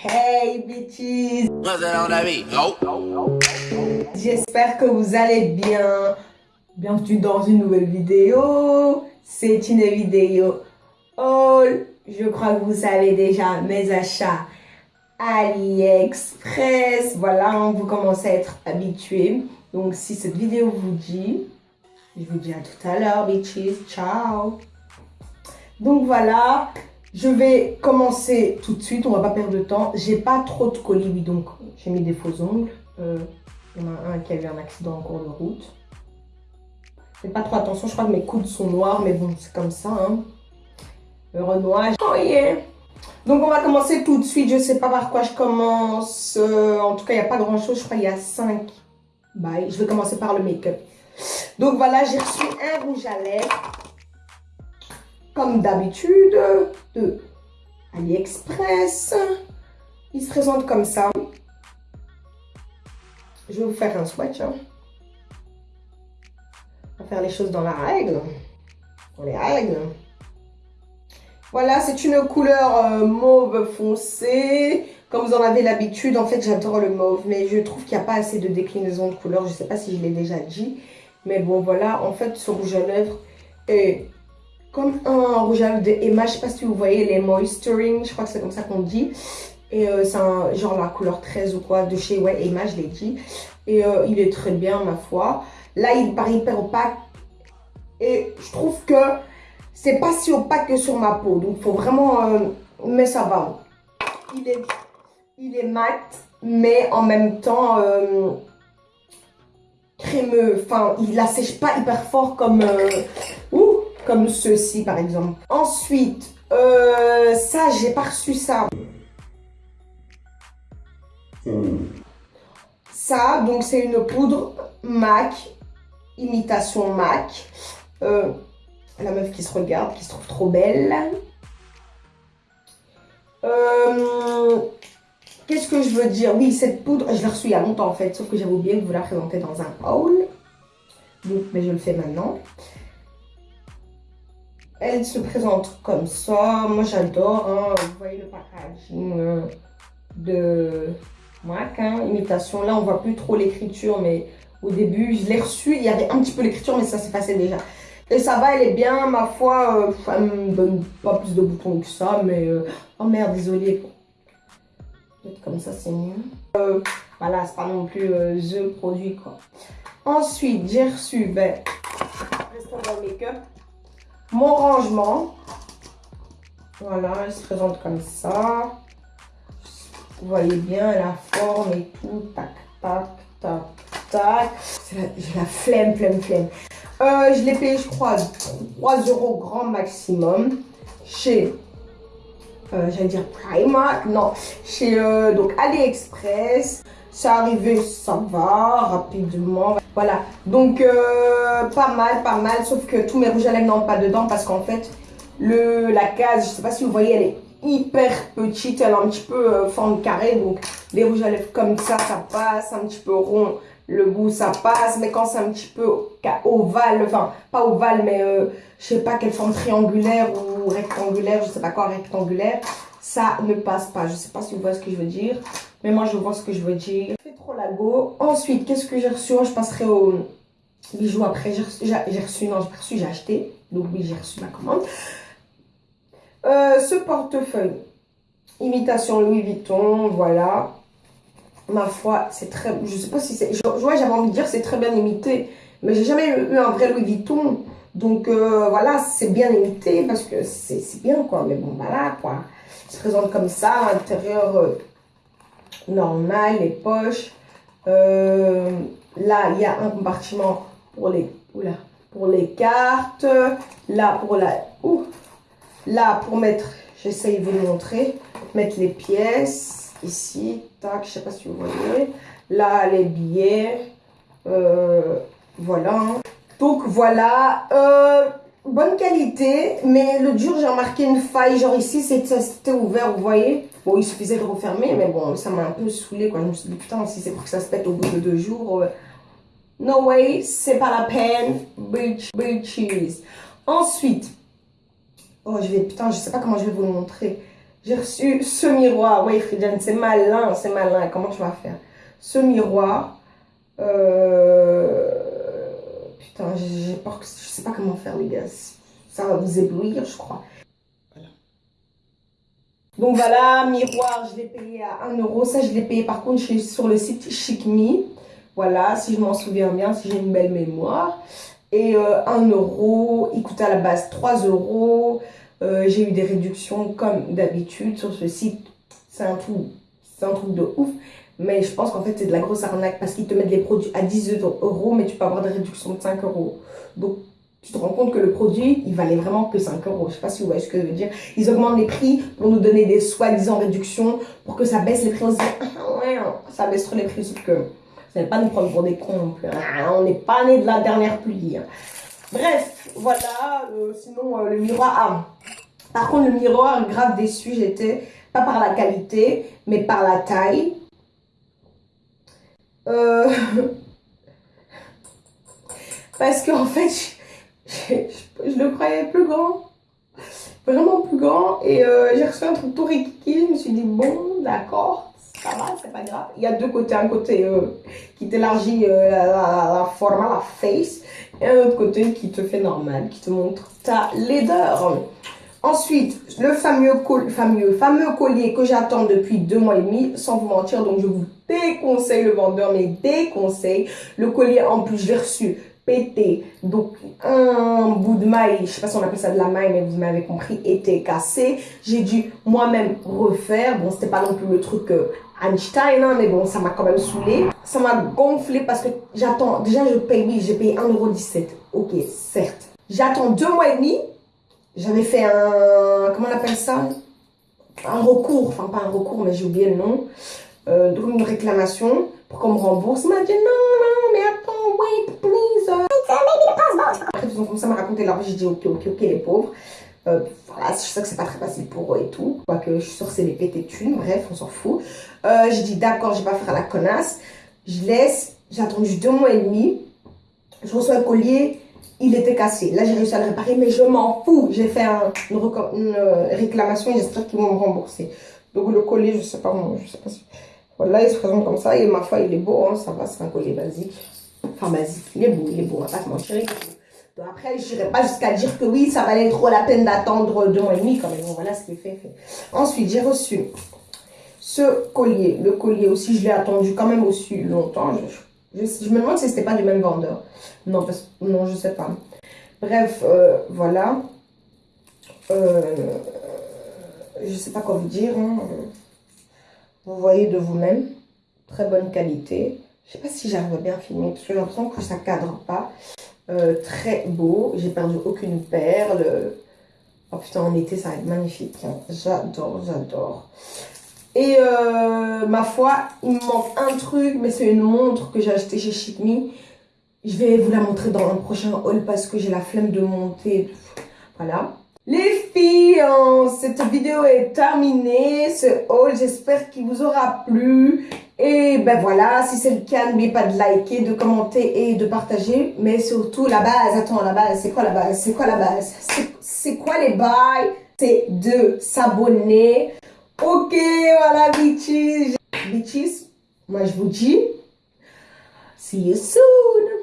Hey bitches J'espère que vous allez bien. Bienvenue dans une nouvelle vidéo. C'est une vidéo haul. Je crois que vous savez déjà mes achats AliExpress. Voilà, vous commencez à être habitués. Donc si cette vidéo vous dit, je vous dis à tout à l'heure bitches. Ciao donc voilà, je vais commencer tout de suite, on va pas perdre de temps. J'ai pas trop de colis, oui, donc j'ai mis des faux ongles. Euh, il y en a un qui a eu un accident en cours de route. Faites pas trop attention, je crois que mes coudes sont noirs, mais bon, c'est comme ça. Hein. Le renoir. Oh yeah Donc on va commencer tout de suite, je sais pas par quoi je commence. Euh, en tout cas, il n'y a pas grand chose, je crois qu'il y a 5 Bye. Je vais commencer par le make-up. Donc voilà, j'ai reçu un rouge à lèvres comme d'habitude, de AliExpress. Il se présente comme ça. Je vais vous faire un swatch. Hein. On va faire les choses dans la règle. Dans les règles. Voilà, c'est une couleur euh, mauve foncé. Comme vous en avez l'habitude, en fait, j'adore le mauve. Mais je trouve qu'il n'y a pas assez de déclinaison de couleurs. Je ne sais pas si je l'ai déjà dit. Mais bon, voilà. En fait, ce rouge à lèvres est comme un rouge à lèvres de Emma. Je sais pas si vous voyez les moisturing, je crois que c'est comme ça qu'on dit. Et euh, c'est un genre la couleur 13 ou quoi de chez ouais, Emma, je l'ai dit. Et euh, il est très bien, ma foi. Là, il paraît hyper opaque. Et je trouve que c'est pas si opaque que sur ma peau. Donc, faut vraiment... Euh, mais ça va. Il est, il est mat, mais en même temps crémeux. Enfin, il la sèche pas hyper fort comme... ouh, comme ceci par exemple. Ensuite, euh, ça, j'ai pas reçu ça. Ça, donc c'est une poudre MAC, imitation MAC. Euh, la meuf qui se regarde, qui se trouve trop belle. Euh, qu'est-ce que je veux dire? Oui, cette poudre, je l'ai reçue il y a longtemps en fait, sauf que j'avais oublié de vous la présenter dans un haul. Mais je le fais maintenant. Elle se présente comme ça. Moi, j'adore. Hein. Vous voyez le packaging euh, de MAC, hein. imitation. Là, on voit plus trop l'écriture, mais au début, je l'ai reçu. Il y avait un petit peu l'écriture, mais ça s'est passé déjà. Et ça va, elle est bien. Ma foi, euh, elle me donne pas plus de boutons que ça, mais... Euh, oh merde, désolé. Peut-être comme ça, c'est mieux. voilà, c'est pas non plus the produit, quoi. Ensuite, j'ai reçu, ben, restons make-up mon rangement. Voilà, il se présente comme ça. Vous voyez bien la forme et tout. Tac, tac, tac, tac. J'ai la flemme, flemme, flemme. Euh, je l'ai payé, je crois, 3 euros grand maximum chez, euh, j'allais dire Primark, non, chez euh, donc AliExpress. C'est arrivé, ça va, rapidement. Voilà, donc euh, pas mal, pas mal, sauf que tous mes rouges à lèvres n'entrent pas dedans parce qu'en fait, le, la case, je sais pas si vous voyez, elle est hyper petite, elle a un petit peu euh, forme carrée, donc les rouges à lèvres comme ça, ça passe, un petit peu rond, le bout ça passe, mais quand c'est un petit peu ovale, enfin pas ovale, mais euh, je sais pas quelle forme triangulaire ou rectangulaire, je sais pas quoi rectangulaire, ça ne passe pas. Je sais pas si vous voyez ce que je veux dire, mais moi je vois ce que je veux dire. Je fais trop la go. Ensuite, qu'est-ce que j'ai reçu? Je passerai au bijoux après. J'ai reçu, non, j'ai reçu, j'ai acheté. Donc oui, j'ai reçu ma commande. Euh, ce portefeuille, imitation Louis Vuitton, voilà. Ma foi, c'est très, je sais pas si c'est, vois, j'avais envie de dire c'est très bien imité, mais j'ai jamais eu un vrai Louis Vuitton. Donc euh, voilà, c'est bien imité parce que c'est bien quoi, mais bon voilà quoi. Il se présente comme ça, l'intérieur euh, normal, les poches. Euh, là, il y a un compartiment pour les, oula, pour les cartes. Là, pour la... Là, pour mettre... J'essaye de vous montrer. Mettre les pièces. Ici, tac, je sais pas si vous voyez. Là, les billets. Euh, voilà. Donc, voilà. Euh, bonne qualité, mais le jour j'ai remarqué une faille, genre ici c'était ouvert, vous voyez. Bon, il suffisait de refermer, mais bon, ça m'a un peu saoulé quoi. Je me suis dit, putain, si c'est pour que ça se pète au bout de deux jours, euh, no way, c'est pas la peine, bitch, bitches. Ensuite, oh, je vais, putain, je sais pas comment je vais vous le montrer. j'ai reçu ce miroir. Oui, Fridiane, c'est malin, c'est malin. Comment tu vas faire? Ce miroir. Euh, putain, j'ai peur que je sais pas comment faire, les gars. Ça va vous éblouir, je crois. Donc voilà, miroir, je l'ai payé à 1 euro. Ça, je l'ai payé par contre sur le site Chic Me. Voilà, si je m'en souviens bien, si j'ai une belle mémoire. Et 1 euh, euro, il coûtait à la base 3 euros. Euh, j'ai eu des réductions comme d'habitude sur ce site. C'est un truc, c'est un truc de ouf. Mais je pense qu'en fait, c'est de la grosse arnaque parce qu'ils te mettent les produits à 10 euros, mais tu peux avoir des réductions de 5 euros. Donc, tu te rends compte que le produit, il valait vraiment que 5 euros. Je sais pas si vous voyez ce que je veux dire. Ils augmentent les prix pour nous donner des soi-disant réductions pour que ça baisse les prix. On se dit, ah ouais, ça baisse trop les prix. Sauf que n'est pas nous prendre pour des cons. Hein. On n'est pas né de la dernière pluie. Hein. Bref, voilà. Euh, sinon, euh, le miroir. Ah, par contre, le miroir, grave déçu, j'étais. Pas par la qualité, mais par la taille. Euh, parce qu'en fait, je, le croyais plus grand. Vraiment plus grand. Et j'ai reçu un truc tout rikiki. Je me suis dit, bon, d'accord ça va, c'est pas grave. Il y a deux côtés, un côté euh, qui t'élargit euh, la, la, forme, la face, et un autre côté qui te fait normal, qui te montre ta laideur. Ensuite, le fameux, collier que j'attends depuis deux mois et demi, sans vous mentir, donc je vous déconseille le vendeur, mais déconseille. Le collier en plus, je l'ai reçu pété. Donc, un bout de maille, je sais pas si on appelle ça de la maille, mais vous m'avez compris, était cassé. J'ai dû moi-même refaire. Bon, c'était pas non plus le truc euh, Einstein, hein, mais bon, ça m'a quand même saoulé. Ça m'a gonflé parce que j'attends, déjà je paye, oui, j'ai payé 1,17€. Ok, certes. J'attends deux mois et demi. J'avais fait un, comment on appelle ça? Un recours, enfin pas un recours, mais j'ai oublié le nom. Euh, donc une réclamation pour qu'on me rembourse. Il m'a dit non, non, mais attends, wait, please. Après, ils ont commencé à me raconter leur vie. J'ai dit ok, ok, ok, les pauvres. Euh, voilà, je sais que c'est pas très facile pour eux et tout. Quoique je suis sûre c'est les pétés thunes, bref, on s'en fout. Euh, j'ai dit d'accord, je vais pas faire la connasse. Je laisse, j'ai attendu deux mois et demi. Je reçois un collier, il était cassé. Là, j'ai réussi à le réparer, mais je m'en fous. J'ai fait une, euh, réclamation et j'espère qu'ils vont me rembourser. Donc le collier, je sais pas, je sais pas si... Voilà, il se présente comme ça et ma foi, il est beau, hein, ça va, c'est un collier basique. Enfin, basique, il est beau, il est beau, on va pas se mentir. Après, je n'irai pas jusqu'à dire que oui, ça valait trop la peine d'attendre deux mois et demi quand même. voilà ce qui est fait. Ensuite, j'ai reçu ce collier. Le collier aussi, je l'ai attendu quand même aussi longtemps. Je, me demande si ce n'était pas du même vendeur. Non, parce, non, je sais pas. Bref, euh, voilà. Euh, je sais pas quoi vous dire. Hein. Vous voyez de vous-même. Très bonne qualité. Je sais pas si j'arrive à bien filmer parce que j'ai l'impression que ça cadre pas. Euh, très beau. J'ai perdu aucune perle. Oh putain, en été, ça va être magnifique. J'adore, j'adore. Et euh, ma foi, il me manque un truc, mais c'est une montre que j'ai achetée chez Chic Je vais vous la montrer dans un prochain haul parce que j'ai la flemme de monter. Voilà. Les filles, hein, cette vidéo est terminée. Ce haul, j'espère qu'il vous aura plu. Et ben voilà, si c'est le cas, n'oubliez pas de liker, de commenter et de partager. Mais surtout, la base, attends, la base, c'est quoi la base? C'est quoi la base? C'est quoi les bails? C'est de s'abonner. Ok, voilà, bitches. Bitches, moi je vous dis, see you soon.